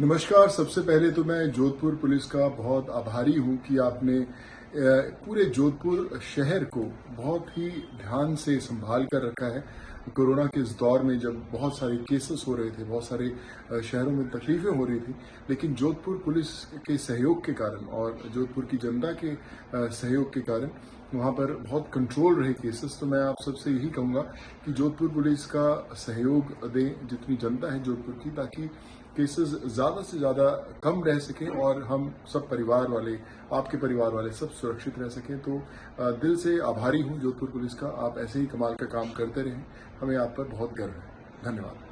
नमस्कार, सबसे पहले तो मैं जोधपुर पुलिस का बहुत आभारी हूँ कि आपने पूरे जोधपुर शहर को बहुत ही ध्यान से संभाल कर रखा है। कोरोना के इस दौर में जब बहुत सारे केसेस हो रहे थे, बहुत सारे शहरों में तकलीफें हो रही थी, लेकिन जोधपुर पुलिस के सहयोग के कारण और जोधपुर की जनता के सहयोग के कारण वहाँ पर बहुत कंट्रोल रहे केसेस तो मैं आप सबसे यही कहूँगा कि जोधपुर पुलिस का सहयोग दें, जितनी जनता है जोधपुर की, ताकि केसेस ज़्यादा से ज़्यादा कम रह सकें और हम सब परिवार वाले, आपके परिवार वाले सब सुरक्षित रह सकें। तो दिल से आभारी हूँ जोधपुर पुलिस का। आप ऐसे ही कमाल का काम करते रहें। हमें आप पर बहुत गर्व है। धन्यवाद।